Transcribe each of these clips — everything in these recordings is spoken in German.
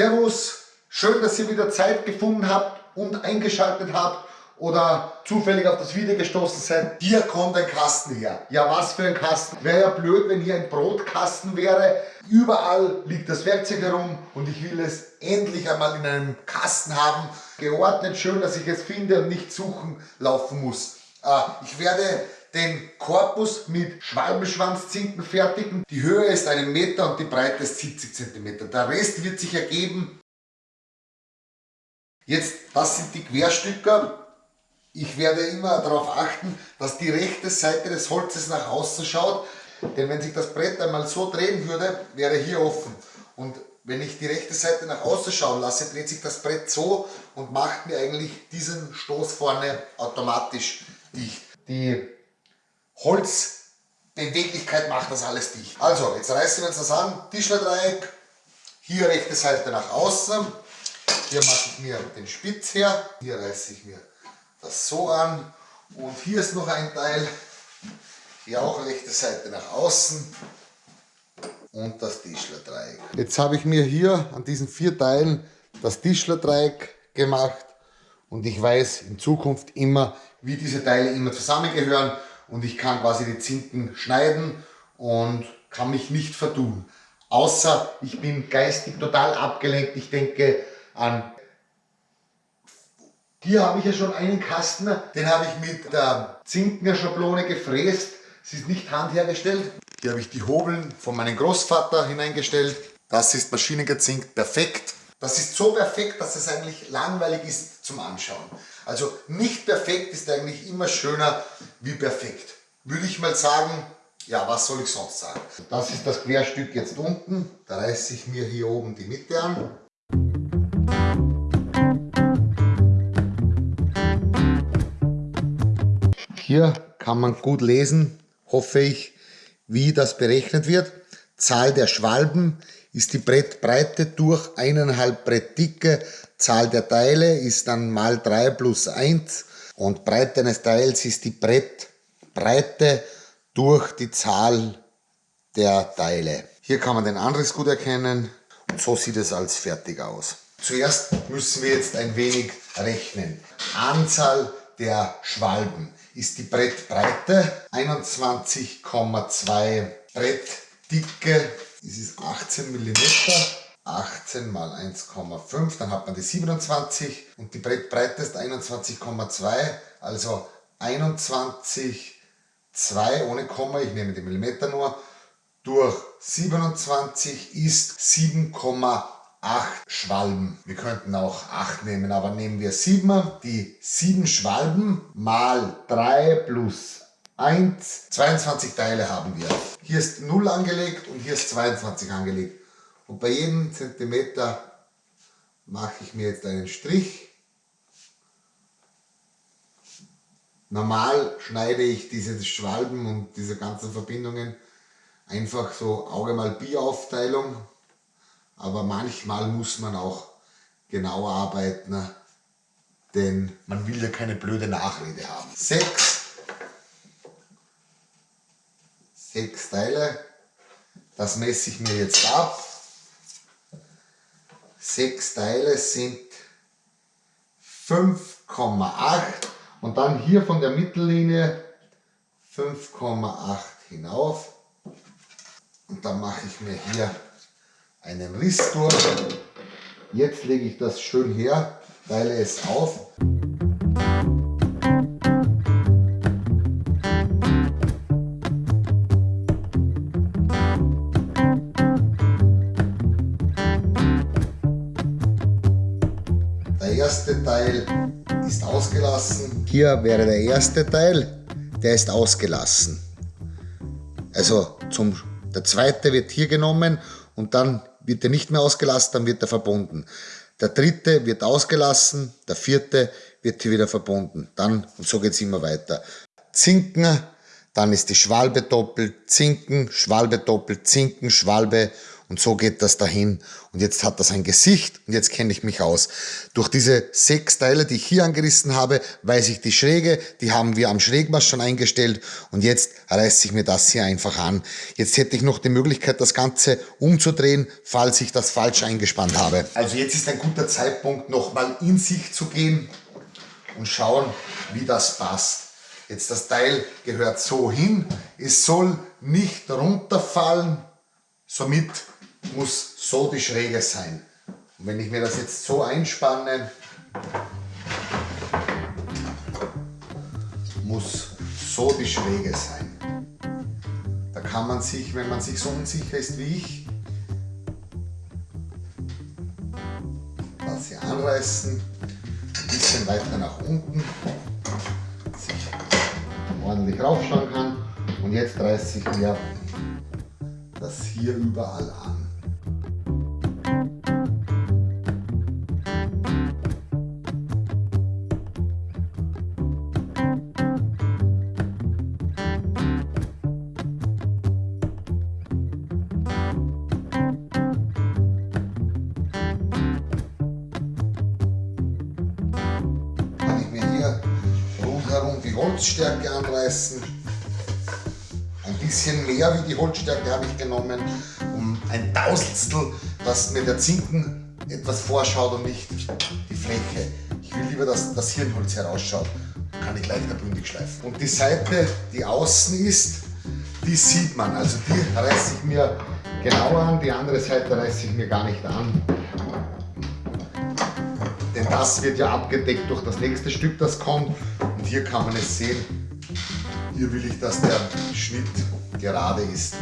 Servus, schön, dass ihr wieder Zeit gefunden habt und eingeschaltet habt oder zufällig auf das Video gestoßen seid. Hier kommt ein Kasten her. Ja, was für ein Kasten. Wäre ja blöd, wenn hier ein Brotkasten wäre. Überall liegt das Werkzeug herum und ich will es endlich einmal in einem Kasten haben. Geordnet, schön, dass ich es finde und nicht suchen laufen muss. Äh, ich werde den Korpus mit Schwalbenschwanzzinken fertigen. Die Höhe ist einen Meter und die Breite ist 70 cm. Der Rest wird sich ergeben. Jetzt, das sind die Querstücker. Ich werde immer darauf achten, dass die rechte Seite des Holzes nach außen schaut. Denn wenn sich das Brett einmal so drehen würde, wäre hier offen. Und wenn ich die rechte Seite nach außen schauen lasse, dreht sich das Brett so und macht mir eigentlich diesen Stoß vorne automatisch dicht. Die Holzbeweglichkeit macht das alles dicht. Also, jetzt reißen wir uns das an. Tischlerdreieck, hier rechte Seite nach außen. Hier mache ich mir den Spitz her. Hier reiße ich mir das so an. Und hier ist noch ein Teil. Hier auch rechte Seite nach außen. Und das Tischlerdreieck. Jetzt habe ich mir hier an diesen vier Teilen das Tischlerdreieck gemacht. Und ich weiß in Zukunft immer, wie diese Teile immer zusammengehören und ich kann quasi die Zinken schneiden und kann mich nicht vertun. Außer ich bin geistig total abgelenkt. Ich denke an... Hier habe ich ja schon einen Kasten, den habe ich mit der Zinkener Schablone gefräst. Sie ist nicht handhergestellt. Hier habe ich die Hobeln von meinem Großvater hineingestellt. Das ist maschinengezinkt, perfekt. Das ist so perfekt, dass es eigentlich langweilig ist zum Anschauen. Also nicht perfekt ist eigentlich immer schöner wie perfekt. Würde ich mal sagen, ja, was soll ich sonst sagen? Das ist das Querstück jetzt unten. Da reiße ich mir hier oben die Mitte an. Hier kann man gut lesen, hoffe ich, wie das berechnet wird. Zahl der Schwalben ist die Brettbreite durch eineinhalb Brettdicke. Zahl der Teile ist dann mal 3 plus 1 und Breite eines Teils ist die Brettbreite durch die Zahl der Teile. Hier kann man den Anriss gut erkennen und so sieht es als fertig aus. Zuerst müssen wir jetzt ein wenig rechnen. Anzahl der Schwalben ist die Brettbreite, 21,2 Brettdicke das ist 18 mm, 18 mal 1,5, dann hat man die 27 und die Brettbreite ist 21,2, also 21,2 ohne Komma, ich nehme die Millimeter nur, durch 27 ist 7,8 Schwalben. Wir könnten auch 8 nehmen, aber nehmen wir 7. Die 7 Schwalben mal 3 plus 1, 22 Teile haben wir. Hier ist 0 angelegt und hier ist 22 angelegt. Und bei jedem Zentimeter mache ich mir jetzt einen Strich. Normal schneide ich diese Schwalben und diese ganzen Verbindungen einfach so Auge mal Bi Aufteilung. Aber manchmal muss man auch genau arbeiten, denn man will ja keine blöde Nachrede haben. 6 sechs Teile. Das messe ich mir jetzt ab. Sechs Teile sind 5,8 und dann hier von der Mittellinie 5,8 hinauf. Und dann mache ich mir hier einen Riss durch. Jetzt lege ich das schön her, teile es auf. Erste Teil ist ausgelassen. Hier wäre der erste Teil, der ist ausgelassen. Also zum, der zweite wird hier genommen und dann wird er nicht mehr ausgelassen, dann wird er verbunden. Der dritte wird ausgelassen, der vierte wird hier wieder verbunden. Dann, und so geht es immer weiter. Zinken, dann ist die Schwalbe doppelt, Zinken, Schwalbe doppelt, Zinken, Schwalbe und so geht das dahin. Und jetzt hat das ein Gesicht und jetzt kenne ich mich aus. Durch diese sechs Teile, die ich hier angerissen habe, weiß ich die Schräge, die haben wir am Schrägmaß schon eingestellt und jetzt reiße ich mir das hier einfach an. Jetzt hätte ich noch die Möglichkeit, das Ganze umzudrehen, falls ich das falsch eingespannt habe. Also jetzt ist ein guter Zeitpunkt, nochmal in sich zu gehen und schauen, wie das passt. Jetzt das Teil gehört so hin, es soll nicht runterfallen, somit muss so die Schräge sein. Und wenn ich mir das jetzt so einspanne, muss so die Schräge sein. Da kann man sich, wenn man sich so unsicher ist wie ich, hier anreißen, ein bisschen weiter nach unten ordentlich raufschauen kann. Und jetzt reiße ich mir das hier überall an. Mehr wie die Holzstärke habe ich genommen, um ein Tausendstel, dass mir der Zinken etwas vorschaut und nicht die Fläche. Ich will lieber, dass das Hirnholz herausschaut. Kann ich leichter bündig schleifen. Und die Seite, die außen ist, die sieht man. Also die reiße ich mir genauer an, die andere Seite reiße ich mir gar nicht an. Denn das wird ja abgedeckt durch das nächste Stück, das kommt hier kann man es sehen. Hier will ich, dass der Schnitt gerade ist.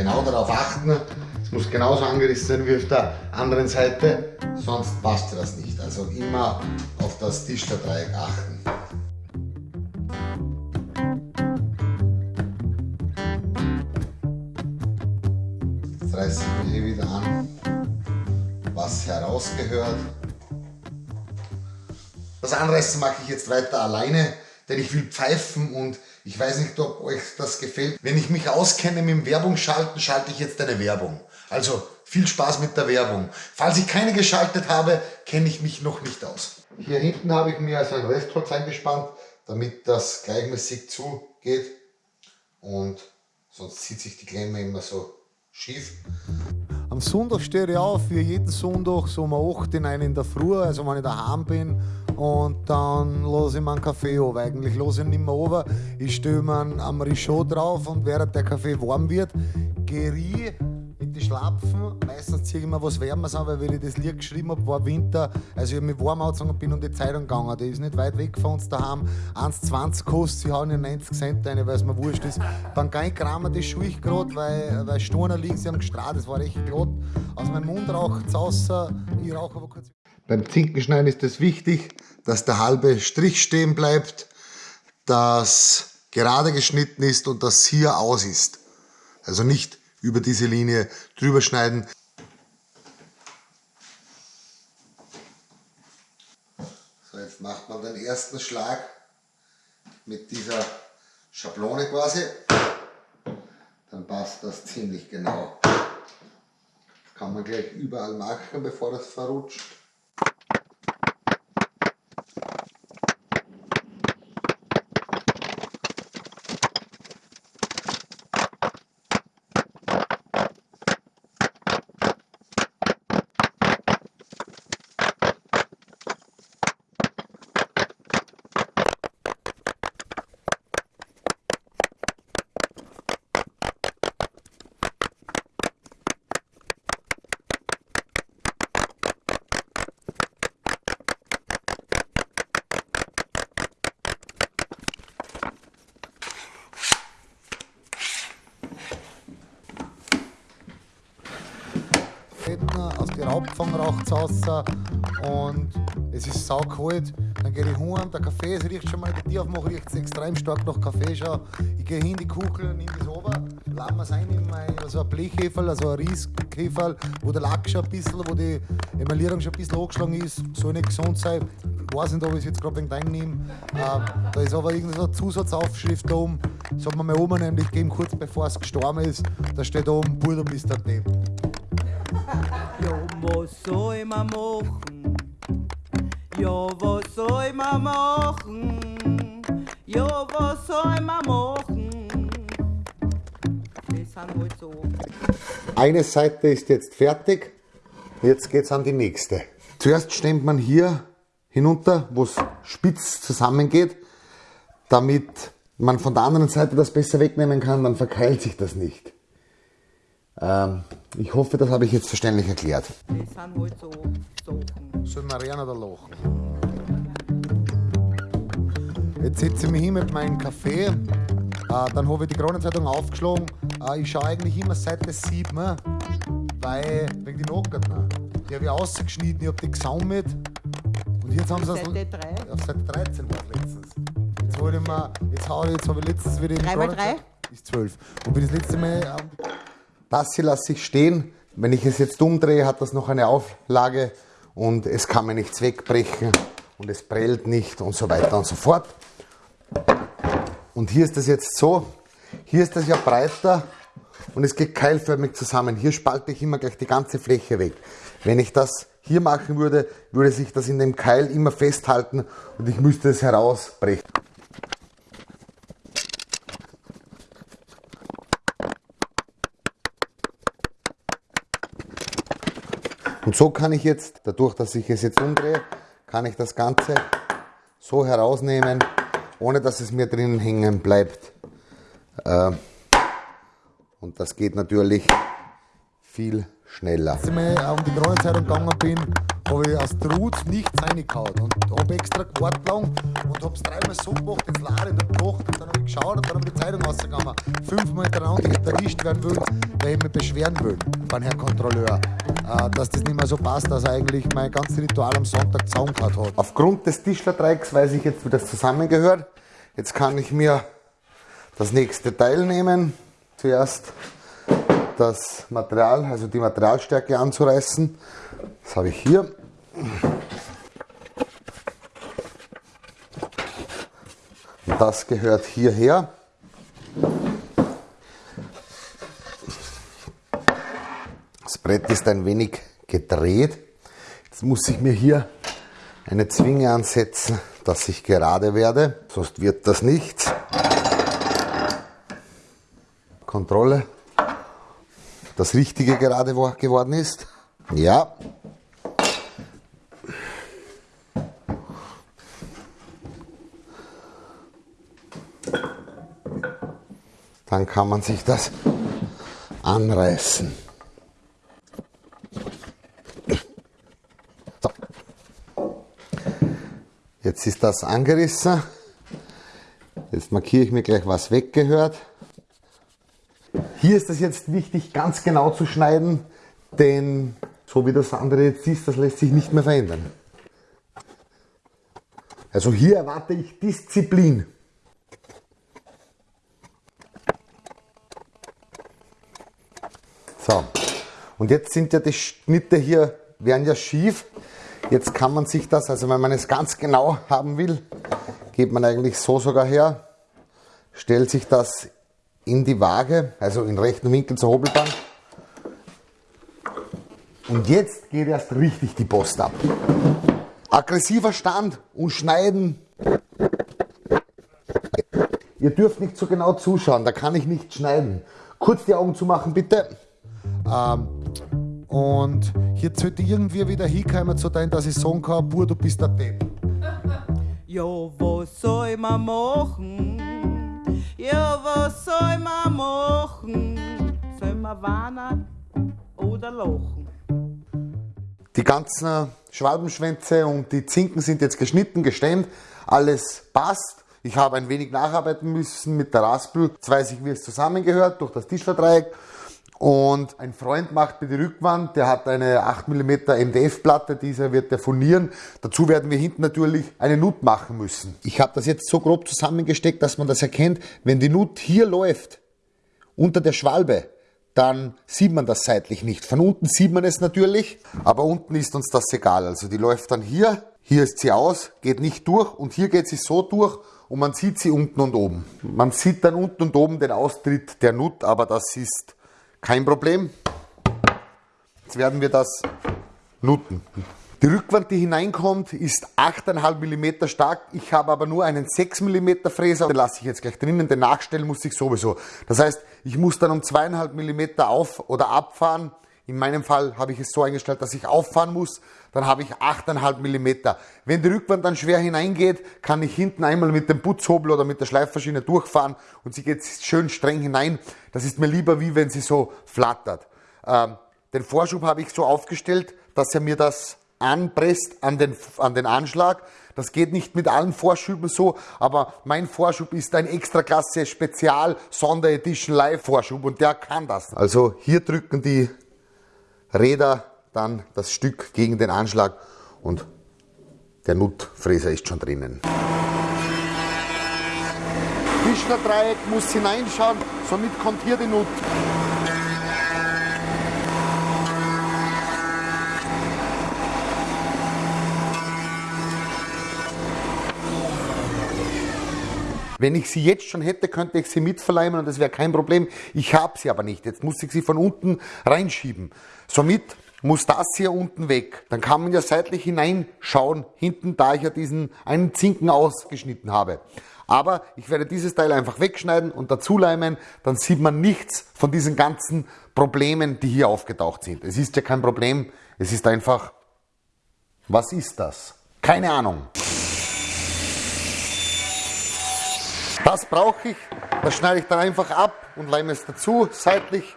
genau darauf achten, es muss genauso angerissen sein wie auf der anderen Seite, sonst passt das nicht. Also immer auf das Tischlerdreieck achten. Jetzt reiße ich mir hier wieder an, was herausgehört. Das Anreißen mache ich jetzt weiter alleine, denn ich will pfeifen und ich weiß nicht, ob euch das gefällt. Wenn ich mich auskenne mit dem Werbung schalten, schalte ich jetzt eine Werbung. Also viel Spaß mit der Werbung. Falls ich keine geschaltet habe, kenne ich mich noch nicht aus. Hier hinten habe ich mir also ein Restholz eingespannt, damit das gleichmäßig zugeht. Und sonst zieht sich die Klemme immer so schief. Am Sonntag stehe ich auf, wie jeden Sonntag, so um 8 in in der Früh, also wenn ich daheim bin. Und dann lasse ich mir einen Kaffee an. Eigentlich lasse ich ihn nicht mehr runter. Ich stelle mir einen Richaud drauf und während der Kaffee warm wird, ich mit den Schlapfen. Meistens ziehe ich mir was Wärmes an, weil wenn ich das Lied geschrieben habe, war Winter. Also ich habe mich warm angezogen und bin um die Zeitung gegangen. Die ist nicht weit weg von uns daheim. 1,20 kostet, sie hauen ja 90 Cent rein, weil es mir wurscht ist. Beim Geinkramer, das schaue ich gerade, weil, weil Stoner liegen, sie haben gestrahlt, das war echt glatt. Aus meinem Mund raucht es außer, ich rauche aber kurz. Beim Zinkenschneiden ist es wichtig, dass der halbe Strich stehen bleibt, dass gerade geschnitten ist und das hier aus ist. Also nicht über diese Linie drüber schneiden. So, jetzt macht man den ersten Schlag mit dieser Schablone quasi. Dann passt das ziemlich genau. Das kann man gleich überall machen, bevor das verrutscht. Aus den Raubfang raucht es raus und es ist saukalt. Dann gehe ich heim, der Kaffee, es riecht schon mal, die Tür aufmache, riecht es extrem stark nach Kaffee schon. Ich gehe hin, die Kugel, nehme das runter, laden wir es ein in mein, also ein Blechheferl, also ein Riesheferl, wo der Lack schon ein bisschen, wo die Emaillierung schon ein bisschen angeschlagen ist, soll nicht gesund sein. Ich weiß nicht, ob ich es jetzt gerade wegen deinem nehme. Ähm, da ist aber irgendeine so Zusatzaufschrift da oben. Das hat mir meine Oma nämlich gegeben, kurz bevor es gestorben ist. Da steht oben, Bruder, bist der. Ja, was soll man machen? Ja, was soll man machen? Ja, was soll man machen? Das sind halt so. Eine Seite ist jetzt fertig, jetzt geht es an die nächste. Zuerst stemmt man hier hinunter, wo es spitz zusammengeht, damit man von der anderen Seite das besser wegnehmen kann, dann verkeilt sich das nicht. Ähm, ich hoffe, das habe ich jetzt verständlich erklärt. Das sind halt so Sachen. Man rennen oder lachen? Jetzt setze ich mich hin mit meinem Kaffee. Äh, dann habe ich die Kronenzeitung aufgeschlagen. Äh, ich schaue eigentlich immer Seite 7, weil wegen die Nockerten. Die habe ich ausgeschnitten, ich habe die gesammelt. Und jetzt haben sie es- Seite 3. Auf Seite 13 war es letztens. Jetzt wollte ich mal, jetzt, hau jetzt habe ich letztens wieder die Drei mal Kronenzeitung- Ist 12. Und bin das letzte Mal ähm, das hier lasse ich stehen. Wenn ich es jetzt umdrehe, hat das noch eine Auflage und es kann mir nichts wegbrechen und es prellt nicht und so weiter und so fort. Und hier ist das jetzt so, hier ist das ja breiter und es geht keilförmig zusammen. Hier spalte ich immer gleich die ganze Fläche weg. Wenn ich das hier machen würde, würde sich das in dem Keil immer festhalten und ich müsste es herausbrechen. Und so kann ich jetzt, dadurch, dass ich es jetzt umdrehe, kann ich das Ganze so herausnehmen, ohne dass es mir drinnen hängen bleibt. Äh, Und das geht natürlich viel schneller. Als ich mal um die Kronenzeitung gegangen bin, habe ich aus Trutz nichts reingehauen und habe extra gewartet lang und habe es dreimal so gemacht, jetzt ich und gekocht und dann habe ich geschaut und dann habe ich die Zeitung rausgegangen. Fünfmal hintereinander ich erwischt werden will, weil ich mich beschweren will beim Herrn Kontrolleur, äh, dass das nicht mehr so passt, dass er eigentlich mein ganzes Ritual am Sonntag zusammengehauen hat. Aufgrund des Tischlerdreiecks weiß ich jetzt, wie das zusammengehört. Jetzt kann ich mir das nächste Teil nehmen. Zuerst das Material, also die Materialstärke anzureißen. Das habe ich hier. Das gehört hierher. Das Brett ist ein wenig gedreht. Jetzt muss ich mir hier eine Zwinge ansetzen, dass ich gerade werde, sonst wird das nichts. Kontrolle, das Richtige gerade wo- geworden ist. Ja. Dann kann man sich das anreißen. So. Jetzt ist das angerissen. Jetzt markiere ich mir gleich, was weggehört. Hier ist es jetzt wichtig, ganz genau zu schneiden, denn so wie das andere jetzt ist, das lässt sich nicht mehr verändern. Also hier erwarte ich Disziplin. So, und jetzt sind ja die Schnitte hier, werden ja schief. Jetzt kann man sich das, also wenn man es ganz genau haben will, geht man eigentlich so sogar her, stellt sich das in die Waage, also in rechten Winkel zur Hobelbahn. Und jetzt geht erst richtig die Post ab. Aggressiver Stand und Schneiden. Ihr dürft nicht so genau zuschauen, da kann ich nicht schneiden. Kurz die Augen zumachen, bitte. Ähm, und hier sollte irgendwie wieder hinkommen zu dein, dass ich sagen kann, Bur, du bist der Depp. Ja, was soll man machen? Ja, was soll man machen? Soll man warnen oder lachen? Die ganzen Schwalbenschwänze und die Zinken sind jetzt geschnitten, gestemmt. Alles passt. Ich habe ein wenig nacharbeiten müssen mit der Raspel. Jetzt weiß ich, wie es zusammengehört durch das Tischlerdreieck. Und ein Freund macht mir die Rückwand, der hat eine 8 mm MDF-Platte, dieser wird der furnieren. Dazu werden wir hinten natürlich eine Nut machen müssen. Ich habe das jetzt so grob zusammengesteckt, dass man das erkennt. Wenn die Nut hier läuft, unter der Schwalbe, dann sieht man das seitlich nicht. Von unten sieht man es natürlich, aber unten ist uns das egal. Also die läuft dann hier, hier ist sie aus, geht nicht durch und hier geht sie so durch und man sieht sie unten und oben. Man sieht dann unten und oben den Austritt der Nut, aber das ist kein Problem. Jetzt werden wir das nutten. Die Rückwand, die hineinkommt, ist 8,5 mm stark. Ich habe aber nur einen 6 mm Fräser. Den lasse ich jetzt gleich drinnen. Den nachstellen muss ich sowieso. Das heißt, ich muss dann um 2,5 mm auf- oder abfahren. In meinem Fall habe ich es so eingestellt, dass ich auffahren muss. Dann habe ich 8,5 mm. Wenn die Rückwand dann schwer hineingeht, kann ich hinten einmal mit dem Putzhobel oder mit der Schleifmaschine durchfahren und sie geht schön streng hinein. Das ist mir lieber, wie wenn sie so flattert. Ähm, den Vorschub habe ich so aufgestellt, dass er mir das anpresst an den, an den Anschlag. Das geht nicht mit allen Vorschüben so, aber mein Vorschub ist ein Extraklasse Spezial Sonderedition Live Vorschub und der kann das. Also hier drücken die Räder dann das Stück gegen den Anschlag und der Nutfräser ist schon drinnen. Tischlerdreieck muss hineinschauen, somit kommt hier die Nut. Wenn ich sie jetzt schon hätte, könnte ich sie mitverleimen und das wäre kein Problem. Ich habe sie aber nicht. Jetzt muss ich sie von unten reinschieben. Somit muss das hier unten weg. Dann kann man ja seitlich hineinschauen, hinten, da ich ja diesen einen Zinken ausgeschnitten habe. Aber ich werde dieses Teil einfach wegschneiden und dazu leimen, dann sieht man nichts von diesen ganzen Problemen, die hier aufgetaucht sind. Es ist ja kein Problem, es ist einfach, was ist das? Keine Ahnung. Das brauche ich, das schneide ich dann einfach ab und leime es dazu, seitlich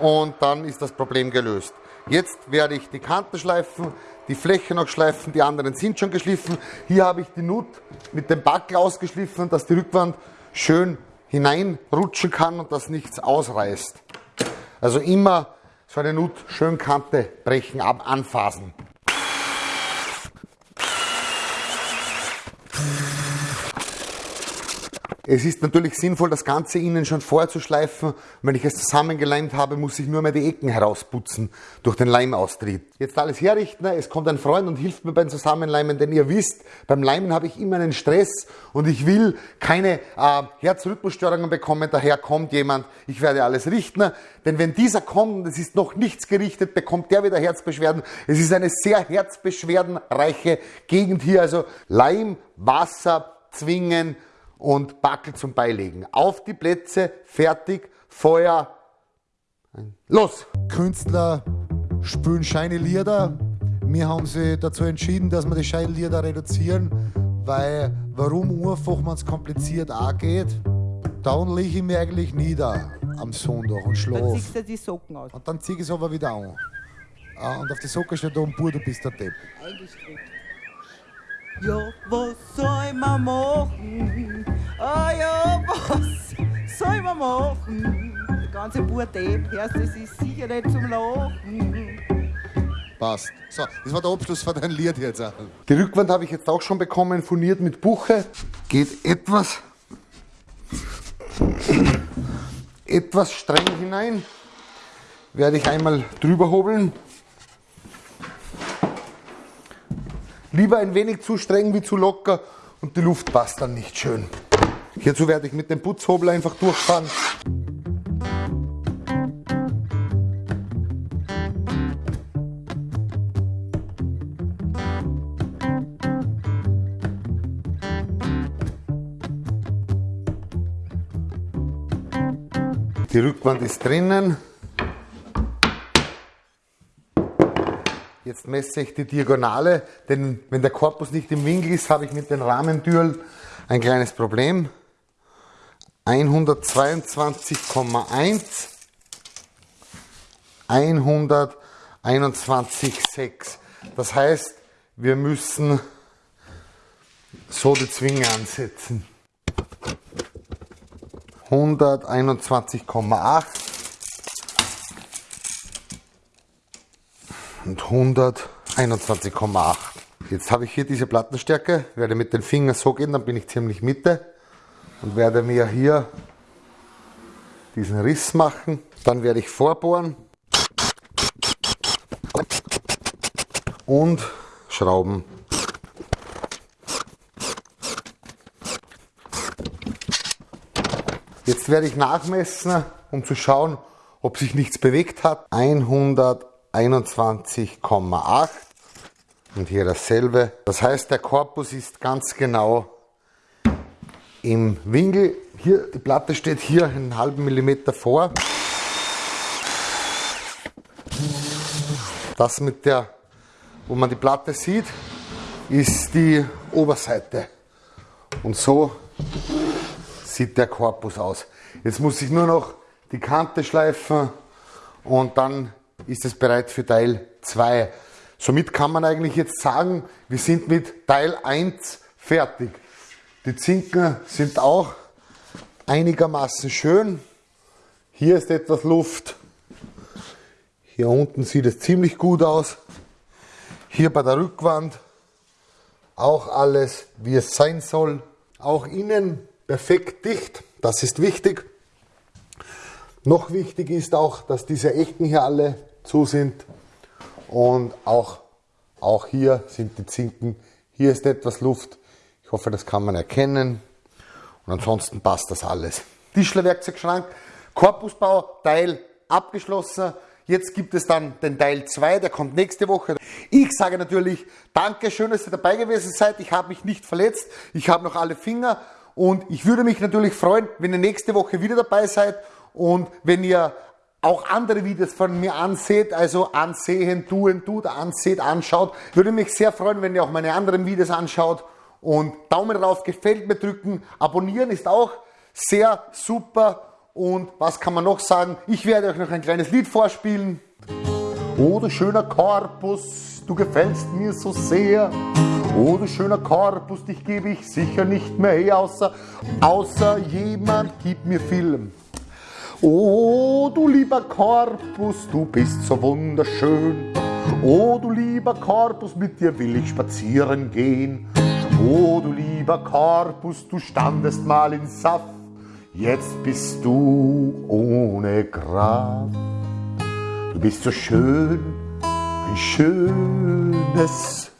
und dann ist das Problem gelöst. Jetzt werde ich die Kanten schleifen, die Fläche noch schleifen, die anderen sind schon geschliffen. Hier habe ich die Nut mit dem Backel ausgeschliffen, dass die Rückwand schön hineinrutschen kann und dass nichts ausreißt. Also immer so eine Nut schön Kante brechen, ab, Es ist natürlich sinnvoll, das Ganze innen schon vorzuschleifen. Wenn ich es zusammengeleimt habe, muss ich nur mehr die Ecken herausputzen durch den Leimaustrieb. Jetzt alles herrichten. Es kommt ein Freund und hilft mir beim Zusammenleimen, denn ihr wisst, beim Leimen habe ich immer einen Stress und ich will keine äh, Herzrhythmusstörungen bekommen. Daher kommt jemand, ich werde alles richten. Denn wenn dieser kommt und es ist noch nichts gerichtet, bekommt der wieder Herzbeschwerden. Es ist eine sehr herzbeschwerdenreiche Gegend hier. Also Leim, Wasser, Zwingen, und Backel zum Beilegen. Auf die Plätze, fertig, Feuer, los! Künstler spielen scheine Lieder. Wir haben sie dazu entschieden, dass wir die scheine Lieder reduzieren, weil warum einfach man es kompliziert angeht, dann lege ich mich eigentlich nieder am Sonntag und Dann schlafe. ziehst du die Socken aus. Und dann ziehe ich es aber wieder an. Ah, Und auf die Socke steht da ein Bur, du bist der Depp. Ja, was soll man machen? Ah ja, was soll man machen? Der ganze Burdeb, hörst das ist sicher nicht zum Lachen. Passt. So, das war der Abschluss von deinem Lied jetzt auch. Die Rückwand habe ich jetzt auch schon bekommen, furniert mit Buche. Geht etwas, etwas streng hinein. Werde ich einmal drüber hobeln. Lieber ein wenig zu streng wie zu locker und die Luft passt dann nicht schön. Hierzu werde ich mit dem Putzhobel einfach durchfahren. Die Rückwand ist drinnen. Jetzt messe ich die Diagonale, denn wenn der Korpus nicht im Winkel ist, habe ich mit den Rahmentüren ein kleines Problem. 122,1, 121,6. Das heißt, wir müssen so die Zwinge ansetzen. 121,8 und 121,8. Jetzt habe ich hier diese Plattenstärke, werde mit den Fingern so gehen, dann bin ich ziemlich Mitte und werde mir hier diesen Riss machen. Dann werde ich vorbohren und schrauben. Jetzt werde ich nachmessen, um zu schauen, ob sich nichts bewegt hat. 121,8 und hier dasselbe. Das heißt, der Korpus ist ganz genau im Winkel. Hier, die Platte steht hier einen halben Millimeter vor. Das mit der, wo man die Platte sieht, ist die Oberseite. Und so sieht der Korpus aus. Jetzt muss ich nur noch die Kante schleifen und dann ist es bereit für Teil 2. Somit kann man eigentlich jetzt sagen, wir sind mit Teil 1 fertig. Die Zinken sind auch einigermaßen schön. Hier ist etwas Luft. Hier unten sieht es ziemlich gut aus. Hier bei der Rückwand auch alles, wie es sein soll. Auch innen perfekt dicht, das ist wichtig. Noch wichtig ist auch, dass diese Ecken hier alle zu sind und auch, auch hier sind die Zinken. Hier ist etwas Luft. Ich hoffe, das kann man erkennen. Und ansonsten passt das alles. Tischlerwerkzeugschrank, Korpusbau, Teil abgeschlossen. Jetzt gibt es dann den Teil 2, der kommt nächste Woche. Ich sage natürlich, danke, schön, dass ihr dabei gewesen seid. Ich habe mich nicht verletzt. Ich habe noch alle Finger und ich würde mich natürlich freuen, wenn ihr nächste Woche wieder dabei seid und wenn ihr auch andere Videos von mir anseht, also ansehen, tun, tut, anseht, anschaut. Würde mich sehr freuen, wenn ihr auch meine anderen Videos anschaut und Daumen drauf, gefällt mir drücken. Abonnieren ist auch sehr super. Und was kann man noch sagen? Ich werde euch noch ein kleines Lied vorspielen. Oh, du schöner Korpus, du gefällst mir so sehr. Oh, du schöner Korpus, dich gebe ich sicher nicht mehr her, außer, außer jemand gibt mir Film. Oh, du lieber Korpus, du bist so wunderschön. Oh, du lieber Korpus, mit dir will ich spazieren gehen. Oh, du lieber Korpus, du standest mal in Saft. Jetzt bist du ohne Kraft. Du bist so schön, ein schönes